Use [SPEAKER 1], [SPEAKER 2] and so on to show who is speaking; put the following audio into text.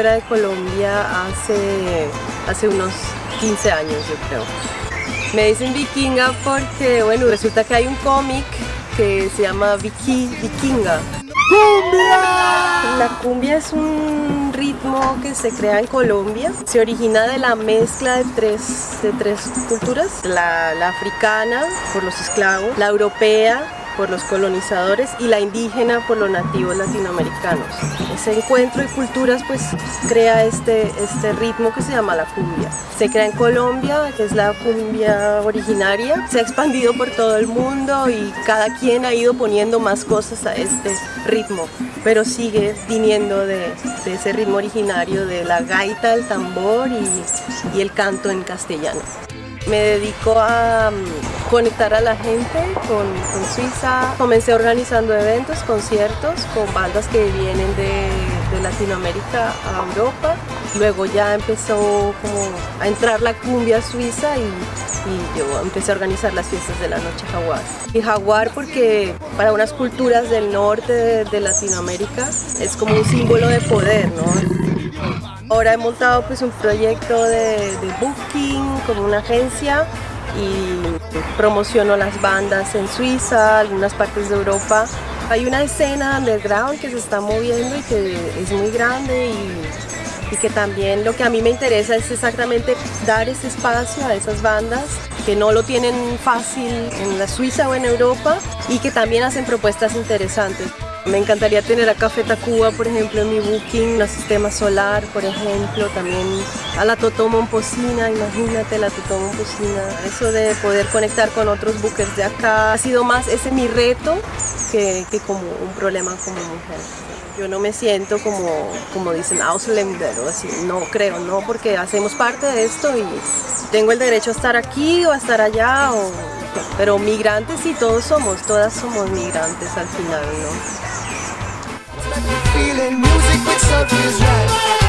[SPEAKER 1] fuera de Colombia hace, hace unos 15 años, yo creo. Me dicen vikinga porque, bueno, resulta que hay un cómic que se llama Viki, Vikinga.
[SPEAKER 2] ¡Cumbia!
[SPEAKER 1] La cumbia es un ritmo que se crea en Colombia. Se origina de la mezcla de tres, de tres culturas. La, la africana, por los esclavos, la europea, por los colonizadores y la indígena por los nativos latinoamericanos. Ese encuentro de culturas pues crea este, este ritmo que se llama la cumbia. Se crea en Colombia, que es la cumbia originaria, se ha expandido por todo el mundo y cada quien ha ido poniendo más cosas a este ritmo, pero sigue viniendo de, ese ritmo originario de la gaita, el tambor y, y el canto en castellano. Me dedico a mm, conectar a la gente con, Suiza. Comencé organizando eventos, conciertos con bandas que vienen de, Latinoamérica a Europa. Luego ya empezó como a entrar la cumbia suiza y, y yo empecé a organizar las fiestas de la noche jaguar. Y jaguar porque para unas culturas del norte de, de Latinoamérica es como un símbolo de poder, ¿no? Ahora he montado pues un proyecto de, booking como una agencia y promociono las bandas en Suiza, algunas partes de Europa. Hay una escena underground que se está moviendo y que es muy grande y, y que también lo que a mí me interesa es exactamente dar ese espacio a esas bandas que no lo tienen fácil en la Suiza o en Europa y que también hacen propuestas interesantes. Me encantaría tener a Café Tacuba, por ejemplo, en mi booking, a Sistema Solar, por ejemplo, también a la Totó Momposina, imagínate la Totó Momposina. Eso de poder conectar con otros bookers de acá ha sido más ese mi reto que, que como un problema como mujer. Yo no me siento como, como dicen Ausländer o así, no creo, no, porque hacemos parte de esto y tengo el derecho a estar aquí o a estar allá, o, pero migrantes sí todos somos, todas somos migrantes al final, ¿no?
[SPEAKER 2] music which serves right.